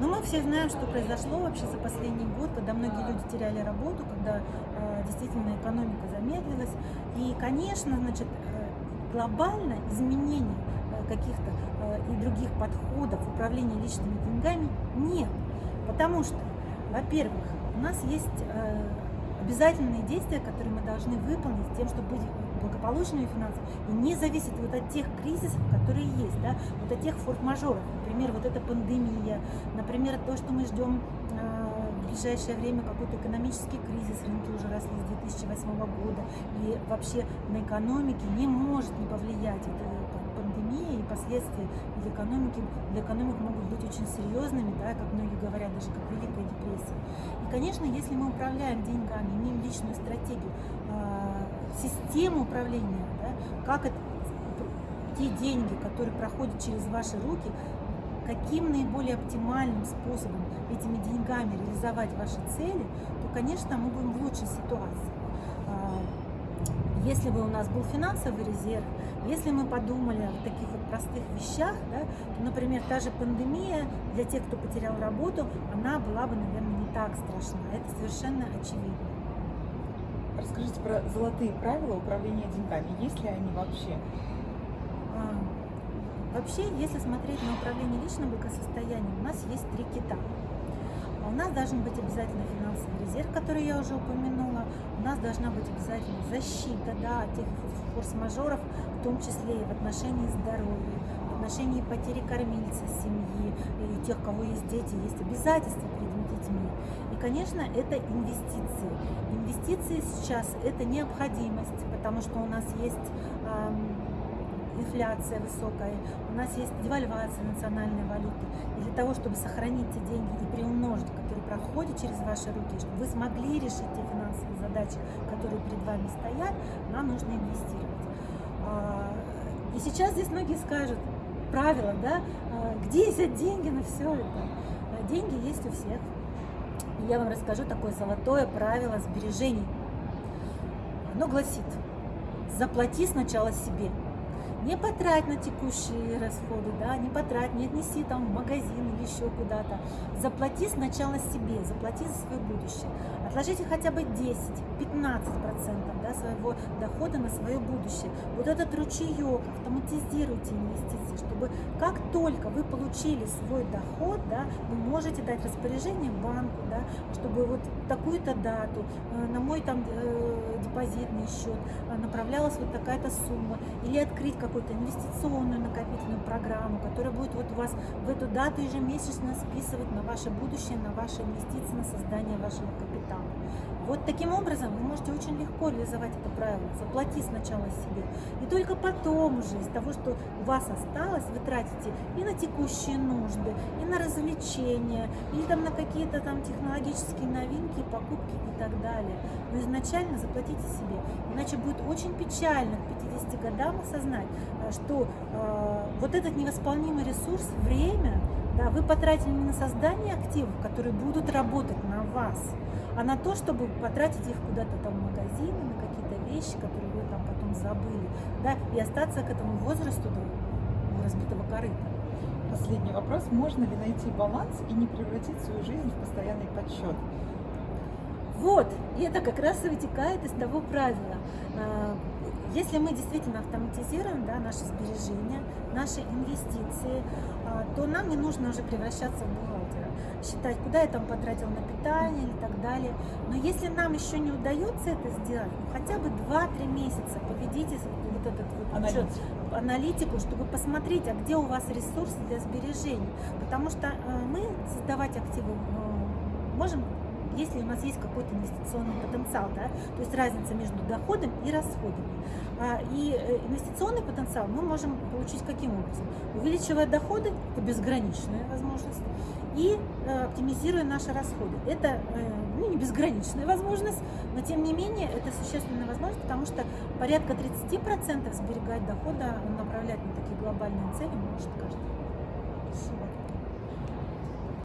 Но мы все знаем, что произошло вообще за последний год, когда многие люди теряли работу, когда э, действительно экономика замедлилась. И, конечно, значит, э, глобально изменений э, каких-то э, и других подходов управления личными деньгами нет. Потому что, во-первых, у нас есть э, обязательные действия, которые мы должны выполнить тем, чтобы быть благополучными финансово и не зависит вот от тех кризисов, которые есть, да, вот от тех форс-мажоров, например, вот эта пандемия, например, то, что мы ждем э, в ближайшее время какой-то экономический кризис, рынки уже росли с 2008 года, и вообще на экономике не может не повлиять это пандемия и последствия для экономики, для экономик могут быть очень серьезными, да, как многие говорят, даже как Великая депрессия. И, конечно, если мы управляем деньгами, имеем личную стратегию, э, систему управления, да, как это, те деньги, которые проходят через ваши руки, каким наиболее оптимальным способом этими деньгами реализовать ваши цели, то, конечно, мы будем в лучшей ситуации. Если бы у нас был финансовый резерв, если мы подумали о таких вот простых вещах, да, то, например, та же пандемия для тех, кто потерял работу, она была бы, наверное, не так страшна. Это совершенно очевидно. Расскажите про золотые правила управления деньгами. Есть ли они вообще? А, вообще, если смотреть на управление личным благосостоянием, у нас есть три кита. У нас должен быть обязательно финансовый резерв, который я уже упомянула. У нас должна быть обязательно защита да, от тех форс-мажоров, в том числе и в отношении здоровья, в отношении потери кормильца семьи, и тех, кого есть дети, есть обязательства перед детьми. И, конечно, это инвестиции. Инвестиции сейчас это необходимость, потому что у нас есть инфляция высокая, у нас есть девальвация национальной валюты. И для того, чтобы сохранить те деньги и приумножить, которые проходят через ваши руки, чтобы вы смогли решить те финансовые задачи, которые перед вами стоят, нам нужно инвестировать. А, и сейчас здесь многие скажут, правило, да, а, где взять деньги на все это? А, деньги есть у всех, я вам расскажу такое золотое правило сбережений. Оно гласит, заплати сначала себе. Не потрать на текущие расходы, да, не потрать, не отнеси там в магазин или еще куда-то. Заплати сначала себе, заплати за свое будущее. Отложите хотя бы 10-15% да, своего дохода на свое будущее. Вот этот ручеек, автоматизируйте инвестиции, чтобы как только вы получили свой доход, да, вы можете дать распоряжение банку, да, чтобы вот такую-то дату э, на мой там э, депозитный счет э, направлялась вот такая-то сумма, или открыть какую-то инвестиционную накопительную программу, которая будет вот у вас в эту дату ежемесячно списывать на ваше будущее, на ваши инвестиции, на создание вашего капитала. Вот таким образом вы можете очень легко реализовать это правило. Заплати сначала себе. И только потом уже из того, что у вас осталось, вы тратите и на текущие нужды, и на развлечения, или там на какие-то там технологические новинки, покупки и так далее. Но изначально заплатите себе. Иначе будет очень печально к 50 годам осознать, что э, вот этот невосполнимый ресурс, время, да, вы потратили не на создание активов, которые будут работать на вас, а на то, чтобы потратить их куда-то там в магазины, на какие-то вещи, которые вы там потом забыли, да, и остаться к этому возрасту до разбитого корыта. Последний вопрос. Можно ли найти баланс и не превратить свою жизнь в постоянный подсчет? Вот, и это как раз и вытекает из того правила. Если мы действительно автоматизируем да, наши сбережения, наши инвестиции, а, то нам не нужно уже превращаться в бухгалтера, считать, куда я там потратил на питание и так далее. Но если нам еще не удается это сделать, ну, хотя бы 2-3 месяца поведите вот этот вот аналитику. аналитику, чтобы посмотреть, а где у вас ресурсы для сбережений. Потому что э, мы создавать активы э, можем если у нас есть какой-то инвестиционный потенциал, да, то есть разница между доходом и расходами. А, и э, инвестиционный потенциал мы можем получить каким образом? Увеличивая доходы, это безграничная возможность, и э, оптимизируя наши расходы. Это э, ну, не безграничная возможность, но тем не менее это существенная возможность, потому что порядка 30% сберегать дохода, направлять на такие глобальные цели может каждый.